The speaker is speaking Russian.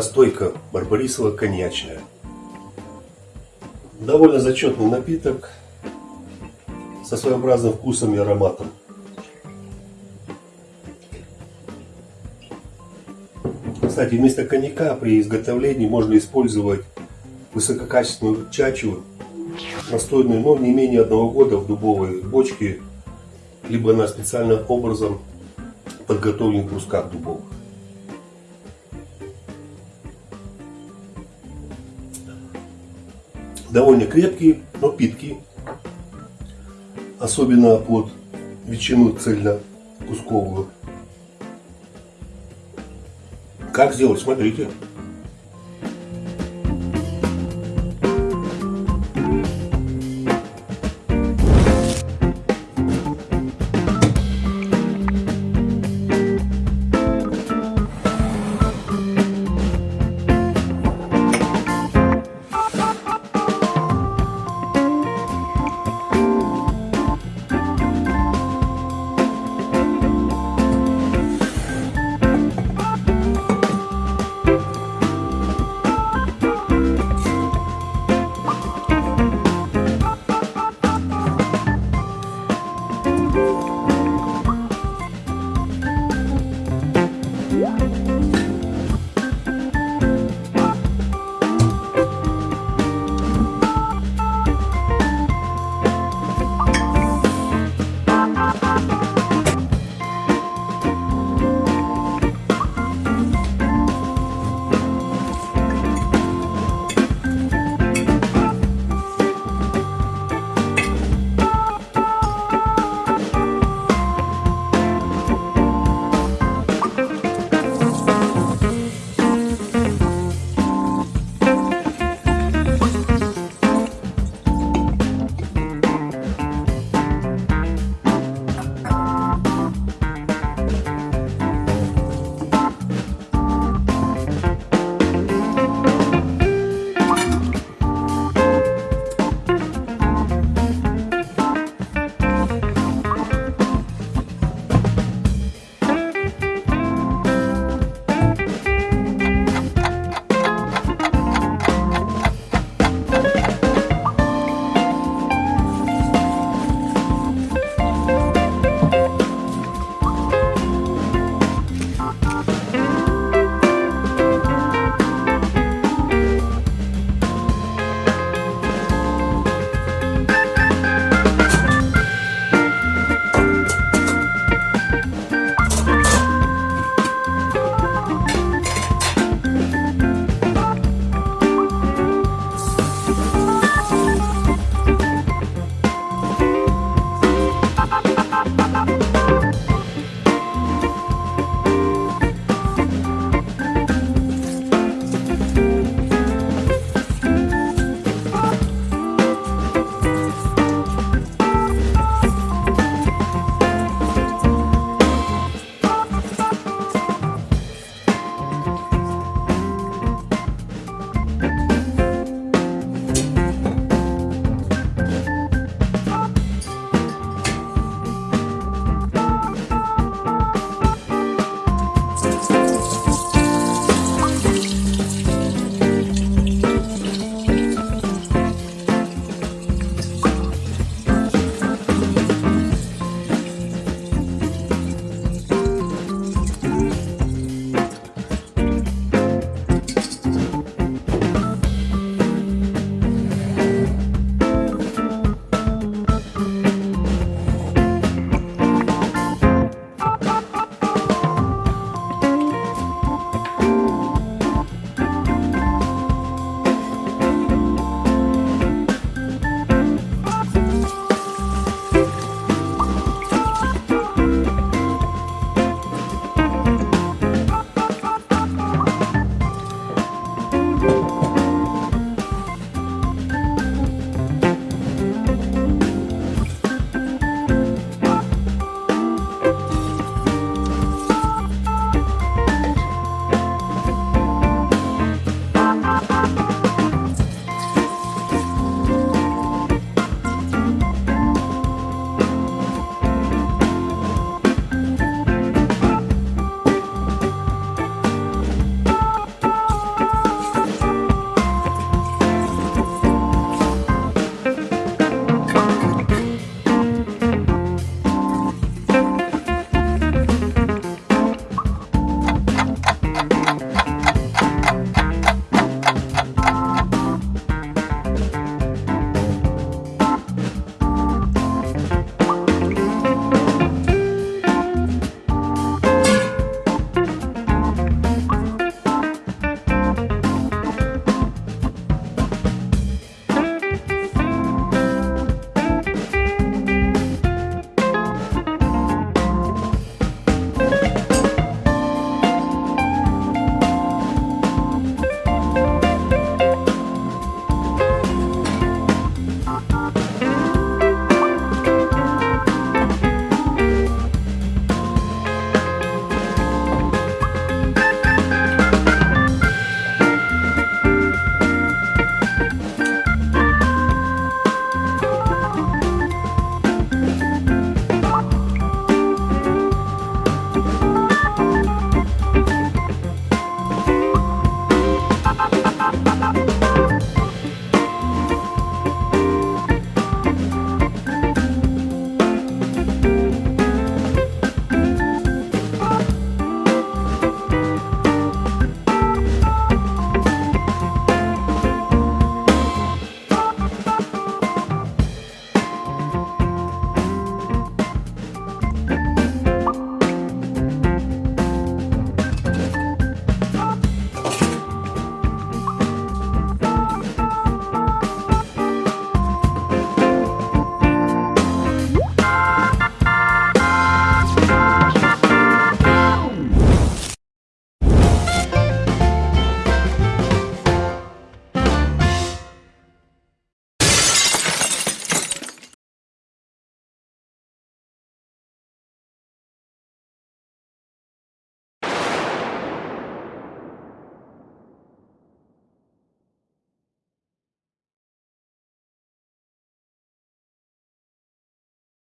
настойка барбарисовая коньячная. Довольно зачетный напиток со своеобразным вкусом и ароматом. Кстати, вместо коньяка при изготовлении можно использовать высококачественную чачу, настойную, но не менее одного года в дубовой бочке, либо на специальным образом подготовленных брусках дубовых. Довольно крепкий, но питкий. Особенно под ветчину цельно-кусковую. Как сделать? Смотрите.